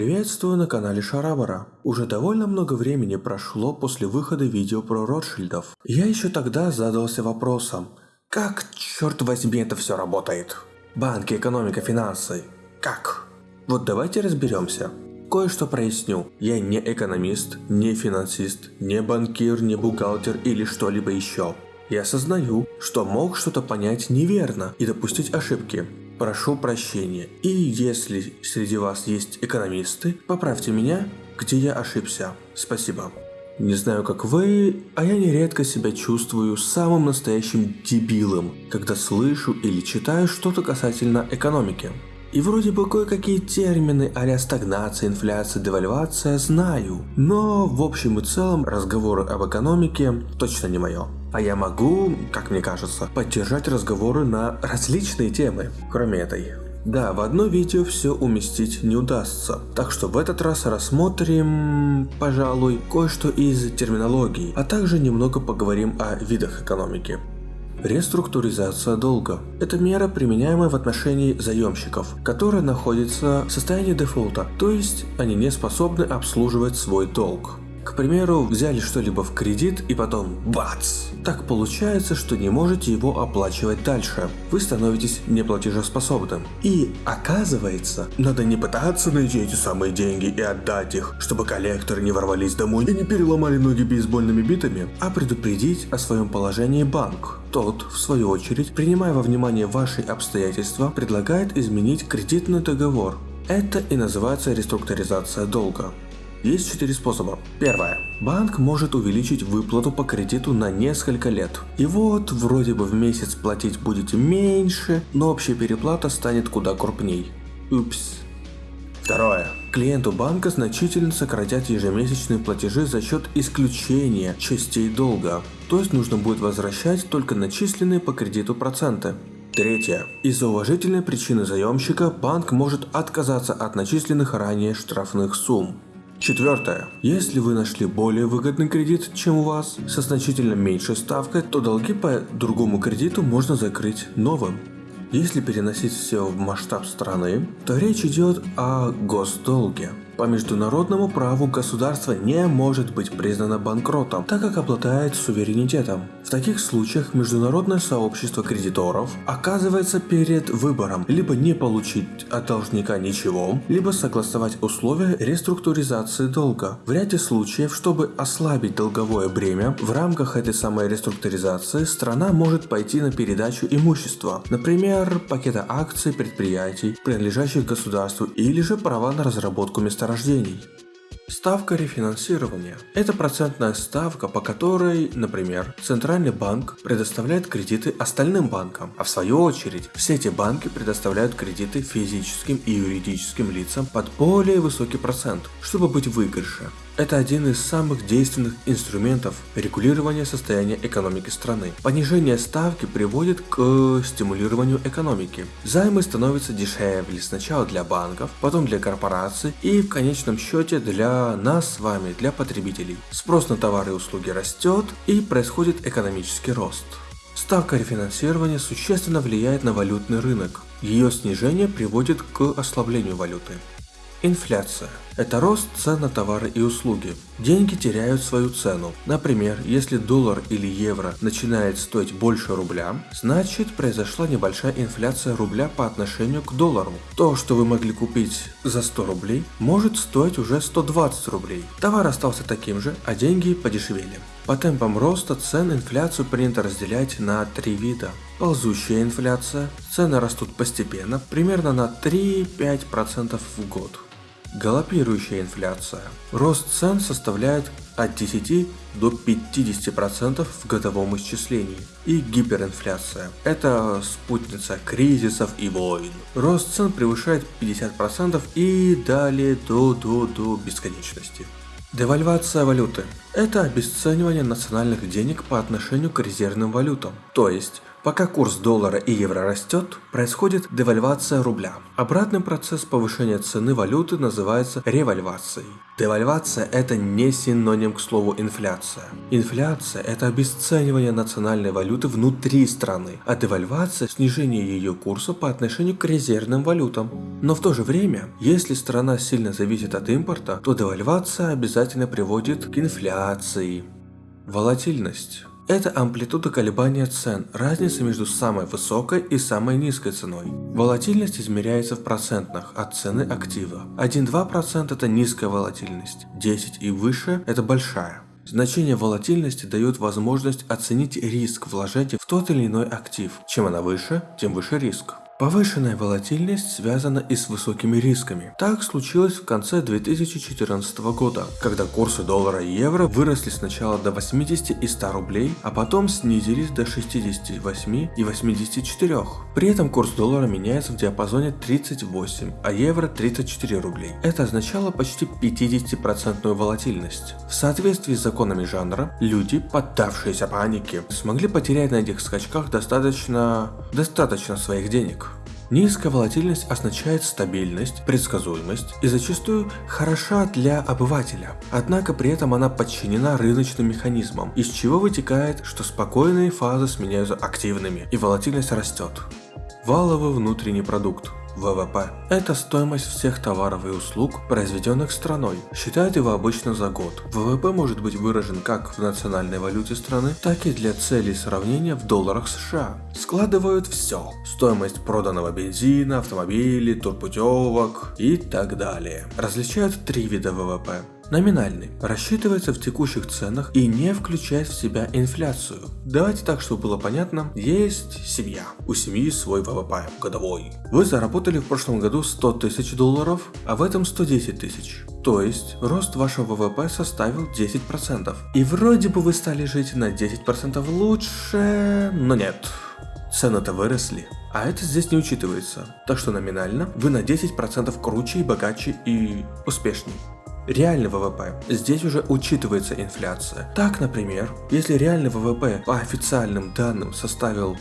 Приветствую на канале Шарабара. Уже довольно много времени прошло после выхода видео про Ротшильдов. Я еще тогда задался вопросом, как, черт возьми, это все работает? Банки, экономика, финансы. Как? Вот давайте разберемся. Кое-что проясню. Я не экономист, не финансист, не банкир, не бухгалтер или что-либо еще. Я осознаю, что мог что-то понять неверно и допустить ошибки прошу прощения. И если среди вас есть экономисты, поправьте меня, где я ошибся. Спасибо. Не знаю, как вы, а я нередко себя чувствую самым настоящим дебилом, когда слышу или читаю что-то касательно экономики. И вроде бы кое-какие термины а стагнация, инфляция, девальвация знаю, но в общем и целом разговоры об экономике точно не мое. А я могу, как мне кажется, поддержать разговоры на различные темы, кроме этой. Да, в одно видео все уместить не удастся, так что в этот раз рассмотрим, пожалуй, кое-что из терминологии, а также немного поговорим о видах экономики. Реструктуризация долга – это мера, применяемая в отношении заемщиков, которые находятся в состоянии дефолта, то есть они не способны обслуживать свой долг. К примеру, взяли что-либо в кредит и потом бац! Так получается, что не можете его оплачивать дальше. Вы становитесь неплатежеспособным. И оказывается, надо не пытаться найти эти самые деньги и отдать их, чтобы коллекторы не ворвались домой и не переломали ноги бейсбольными битами, а предупредить о своем положении банк. Тот, в свою очередь, принимая во внимание ваши обстоятельства, предлагает изменить кредитный договор. Это и называется реструктуризация долга. Есть четыре способа. Первое. Банк может увеличить выплату по кредиту на несколько лет. И вот, вроде бы в месяц платить будете меньше, но общая переплата станет куда крупней. Упс. Второе. Клиенту банка значительно сократят ежемесячные платежи за счет исключения частей долга. То есть нужно будет возвращать только начисленные по кредиту проценты. Третье. Из-за уважительной причины заемщика банк может отказаться от начисленных ранее штрафных сумм. Четвертое. Если вы нашли более выгодный кредит, чем у вас, со значительно меньшей ставкой, то долги по другому кредиту можно закрыть новым. Если переносить все в масштаб страны, то речь идет о госдолге. По международному праву государство не может быть признано банкротом, так как обладает суверенитетом. В таких случаях международное сообщество кредиторов оказывается перед выбором либо не получить от должника ничего, либо согласовать условия реструктуризации долга. В ряде случаев, чтобы ослабить долговое бремя, в рамках этой самой реструктуризации страна может пойти на передачу имущества, например, пакета акций предприятий, принадлежащих государству, или же права на разработку месторождения рождений. Ставка рефинансирования – это процентная ставка, по которой, например, Центральный банк предоставляет кредиты остальным банкам, а в свою очередь все эти банки предоставляют кредиты физическим и юридическим лицам под более высокий процент, чтобы быть в выигрыше. Это один из самых действенных инструментов регулирования состояния экономики страны. Понижение ставки приводит к стимулированию экономики. Займы становятся дешевле сначала для банков, потом для корпораций и в конечном счете для нас с вами, для потребителей. Спрос на товары и услуги растет и происходит экономический рост. Ставка рефинансирования существенно влияет на валютный рынок. Ее снижение приводит к ослаблению валюты. Инфляция – это рост цен на товары и услуги. Деньги теряют свою цену. Например, если доллар или евро начинает стоить больше рубля, значит произошла небольшая инфляция рубля по отношению к доллару. То, что вы могли купить за 100 рублей, может стоить уже 120 рублей. Товар остался таким же, а деньги подешевели. По темпам роста цен инфляцию принято разделять на три вида. Ползущая инфляция, цены растут постепенно, примерно на 3-5% в год. Галопирующая инфляция. Рост цен составляет от 10 до 50% в годовом исчислении. И гиперинфляция. Это спутница кризисов и войн. Рост цен превышает 50% и далее до, до, до бесконечности. Девальвация валюты – это обесценивание национальных денег по отношению к резервным валютам. То есть, Пока курс доллара и евро растет, происходит девальвация рубля. Обратный процесс повышения цены валюты называется ревальвацией. Девальвация – это не синоним к слову инфляция. Инфляция – это обесценивание национальной валюты внутри страны, а девальвация – снижение ее курса по отношению к резервным валютам. Но в то же время, если страна сильно зависит от импорта, то девальвация обязательно приводит к инфляции. Волатильность. Это амплитуда колебания цен, разница между самой высокой и самой низкой ценой. Волатильность измеряется в процентных от цены актива. 1-2% это низкая волатильность, 10 и выше это большая. Значение волатильности дает возможность оценить риск вложения в тот или иной актив. Чем она выше, тем выше риск. Повышенная волатильность связана и с высокими рисками. Так случилось в конце 2014 года, когда курсы доллара и евро выросли сначала до 80 и 100 рублей, а потом снизились до 68 и 84. При этом курс доллара меняется в диапазоне 38, а евро 34 рублей. Это означало почти 50% волатильность. В соответствии с законами жанра, люди, поддавшиеся панике, смогли потерять на этих скачках достаточно, достаточно своих денег. Низкая волатильность означает стабильность, предсказуемость и зачастую хороша для обывателя. Однако при этом она подчинена рыночным механизмам, из чего вытекает, что спокойные фазы сменяются активными и волатильность растет. Валовый внутренний продукт ВВП – это стоимость всех товаров и услуг, произведенных страной. Считают его обычно за год. ВВП может быть выражен как в национальной валюте страны, так и для целей сравнения в долларах США. Складывают все – стоимость проданного бензина, автомобилей, турпутевок и так далее. Различают три вида ВВП номинальный, рассчитывается в текущих ценах и не включает в себя инфляцию. Давайте так, чтобы было понятно, есть семья, у семьи свой ВВП годовой. Вы заработали в прошлом году 100 тысяч долларов, а в этом 110 тысяч. То есть, рост вашего ВВП составил 10%. И вроде бы вы стали жить на 10% лучше, но нет. Цены-то выросли. А это здесь не учитывается. Так что номинально вы на 10% круче и богаче и успешней реальный ВВП. Здесь уже учитывается инфляция. Так, например, если реальный ВВП по официальным данным составил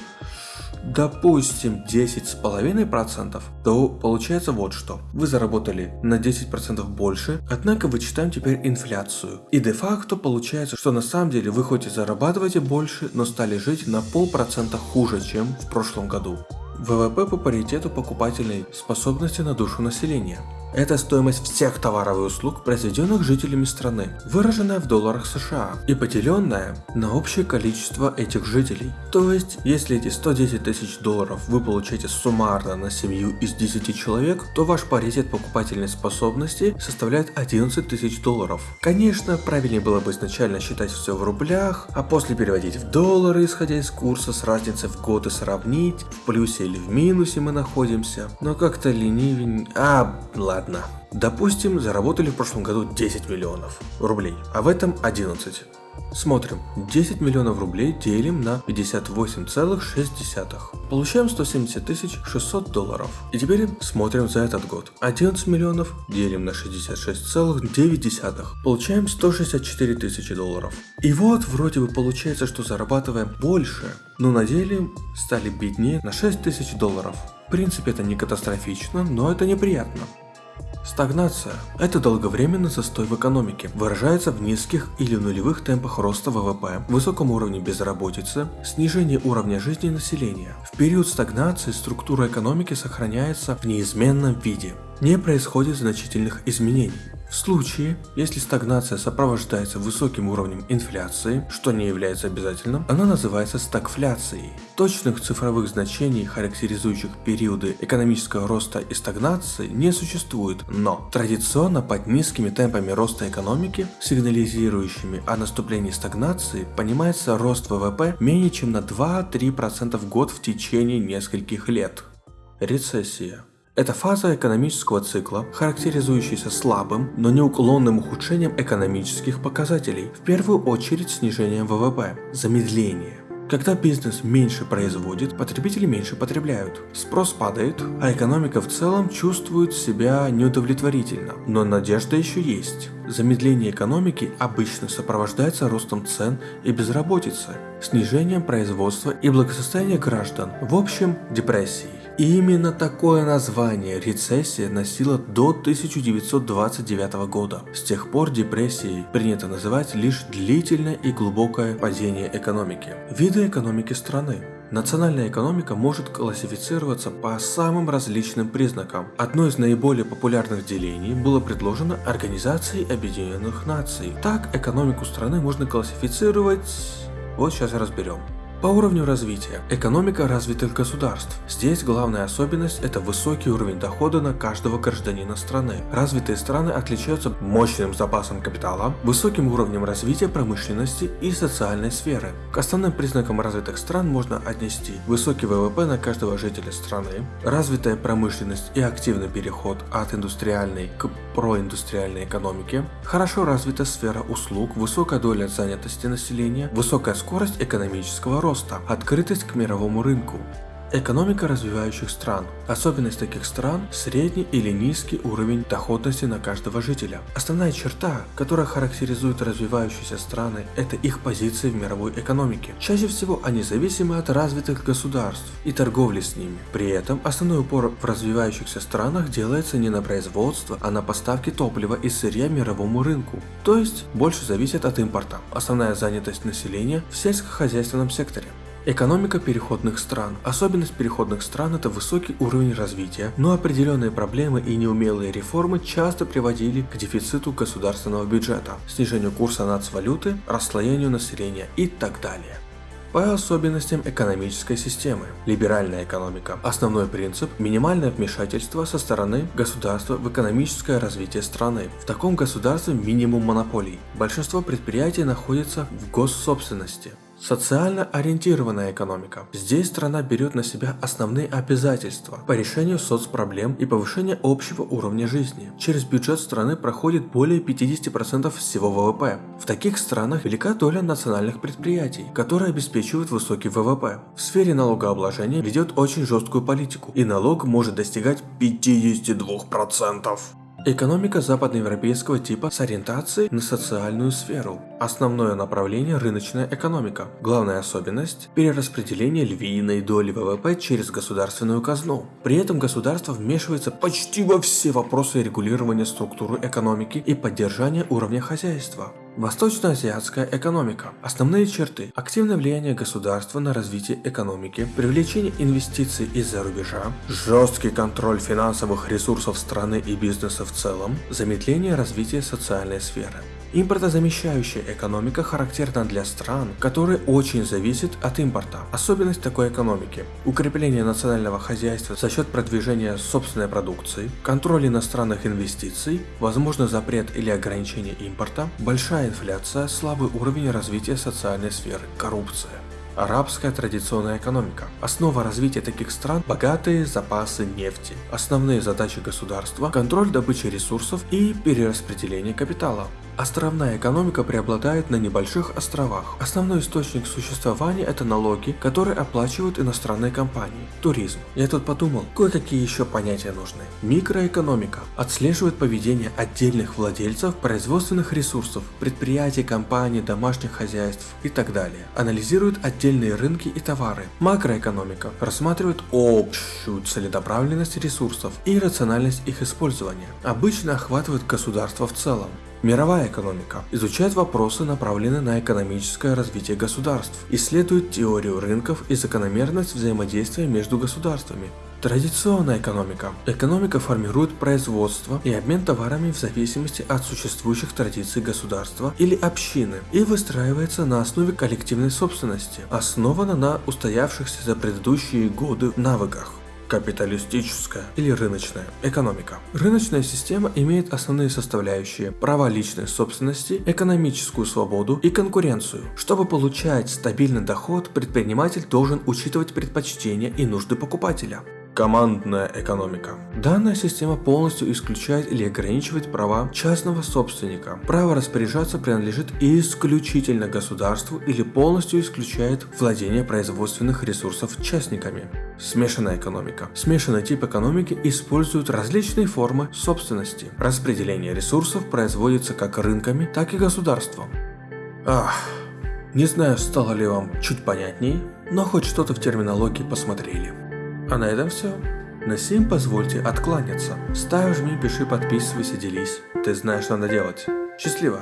допустим 10,5%, то получается вот что. Вы заработали на 10% больше, однако вычитаем теперь инфляцию. И де-факто получается, что на самом деле вы хоть и зарабатываете больше, но стали жить на полпроцента хуже, чем в прошлом году. ВВП по паритету покупательной способности на душу населения. Это стоимость всех товаров и услуг, произведенных жителями страны, выраженная в долларах США и поделенная на общее количество этих жителей. То есть, если эти 110 тысяч долларов вы получаете суммарно на семью из 10 человек, то ваш паритет покупательной способности составляет 11 тысяч долларов. Конечно, правильнее было бы изначально считать все в рублях, а после переводить в доллары, исходя из курса с разницей в год и сравнить, в плюсе или в минусе мы находимся. Но как-то ленивень... А, ладно ладно. Допустим, заработали в прошлом году 10 миллионов рублей, а в этом 11. Смотрим, 10 миллионов рублей делим на 58,6. Получаем 170 600 долларов. И теперь смотрим за этот год. 11 миллионов делим на 66,9. Получаем 164 тысячи долларов. И вот вроде бы получается, что зарабатываем больше, но на деле стали беднее на 6 тысяч долларов. В принципе это не катастрофично, но это неприятно. Стагнация – это долговременный застой в экономике, выражается в низких или нулевых темпах роста ВВП, высоком уровне безработицы, снижении уровня жизни населения. В период стагнации структура экономики сохраняется в неизменном виде. Не происходит значительных изменений. В случае, если стагнация сопровождается высоким уровнем инфляции, что не является обязательным, она называется стагфляцией. Точных цифровых значений, характеризующих периоды экономического роста и стагнации, не существует, но традиционно под низкими темпами роста экономики, сигнализирующими о наступлении стагнации, понимается рост ВВП менее чем на 2-3% в год в течение нескольких лет. Рецессия это фаза экономического цикла, характеризующаяся слабым, но неуклонным ухудшением экономических показателей, в первую очередь снижением ВВП, замедление. Когда бизнес меньше производит, потребители меньше потребляют. Спрос падает, а экономика в целом чувствует себя неудовлетворительно. Но надежда еще есть. Замедление экономики обычно сопровождается ростом цен и безработицей, снижением производства и благосостояния граждан, в общем, депрессией. Именно такое название рецессия носила до 1929 года. С тех пор депрессией принято называть лишь длительное и глубокое падение экономики. Виды экономики страны. Национальная экономика может классифицироваться по самым различным признакам. Одно из наиболее популярных делений было предложено Организацией Объединенных Наций. Так, экономику страны можно классифицировать... Вот сейчас разберем. По уровню развития. Экономика развитых государств. Здесь главная особенность – это высокий уровень дохода на каждого гражданина страны. Развитые страны отличаются мощным запасом капитала, высоким уровнем развития промышленности и социальной сферы. К основным признакам развитых стран можно отнести высокий ВВП на каждого жителя страны, развитая промышленность и активный переход от индустриальной к проиндустриальной экономике, хорошо развита сфера услуг, высокая доля занятости населения, высокая скорость экономического роста роста, открытость к мировому рынку. Экономика развивающих стран. Особенность таких стран – средний или низкий уровень доходности на каждого жителя. Основная черта, которая характеризует развивающиеся страны – это их позиции в мировой экономике. Чаще всего они зависимы от развитых государств и торговли с ними. При этом основной упор в развивающихся странах делается не на производство, а на поставки топлива и сырья мировому рынку. То есть больше зависит от импорта. Основная занятость населения в сельскохозяйственном секторе. Экономика переходных стран. Особенность переходных стран – это высокий уровень развития, но определенные проблемы и неумелые реформы часто приводили к дефициту государственного бюджета, снижению курса нацвалюты, расслоению населения и так далее. По особенностям экономической системы. Либеральная экономика. Основной принцип – минимальное вмешательство со стороны государства в экономическое развитие страны. В таком государстве минимум монополий. Большинство предприятий находится в госсобственности. Социально ориентированная экономика. Здесь страна берет на себя основные обязательства по решению соцпроблем и повышению общего уровня жизни. Через бюджет страны проходит более 50% всего ВВП. В таких странах велика доля национальных предприятий, которые обеспечивают высокий ВВП. В сфере налогообложения ведет очень жесткую политику, и налог может достигать 52%. Экономика западноевропейского типа с ориентацией на социальную сферу. Основное направление – рыночная экономика. Главная особенность – перераспределение львиной доли ВВП через государственную казну. При этом государство вмешивается почти во все вопросы регулирования структуры экономики и поддержания уровня хозяйства. Восточноазиатская экономика. Основные черты. Активное влияние государства на развитие экономики, привлечение инвестиций из-за рубежа, жесткий контроль финансовых ресурсов страны и бизнеса в целом, замедление развития социальной сферы. Импортозамещающая экономика характерна для стран, которые очень зависят от импорта. Особенность такой экономики – укрепление национального хозяйства за счет продвижения собственной продукции, контроль иностранных инвестиций, возможно запрет или ограничение импорта, большая инфляция, слабый уровень развития социальной сферы, коррупция. Арабская традиционная экономика. Основа развития таких стран – богатые запасы нефти. Основные задачи государства – контроль добычи ресурсов и перераспределение капитала. Островная экономика преобладает на небольших островах. Основной источник существования это налоги, которые оплачивают иностранные компании. Туризм. Я тут подумал, кое-какие еще понятия нужны. Микроэкономика. Отслеживает поведение отдельных владельцев производственных ресурсов, предприятий, компаний, домашних хозяйств и так далее. Анализирует отдельные рынки и товары. Макроэкономика. Рассматривает общую целенаправленность ресурсов и рациональность их использования. Обычно охватывает государство в целом. Мировая экономика изучает вопросы, направленные на экономическое развитие государств, исследует теорию рынков и закономерность взаимодействия между государствами. Традиционная экономика. Экономика формирует производство и обмен товарами в зависимости от существующих традиций государства или общины и выстраивается на основе коллективной собственности, основана на устоявшихся за предыдущие годы навыках капиталистическая или рыночная экономика. Рыночная система имеет основные составляющие права личной собственности, экономическую свободу и конкуренцию. Чтобы получать стабильный доход, предприниматель должен учитывать предпочтения и нужды покупателя. Командная экономика. Данная система полностью исключает или ограничивает права частного собственника. Право распоряжаться принадлежит исключительно государству или полностью исключает владение производственных ресурсов частниками. Смешанная экономика. Смешанный тип экономики использует различные формы собственности. Распределение ресурсов производится как рынками, так и государством. Ах, не знаю, стало ли вам чуть понятней, но хоть что-то в терминологии посмотрели. А на этом все. На сим позвольте откланяться. Ставь, жми, пиши, подписывайся, делись. Ты знаешь, что надо делать. Счастливо!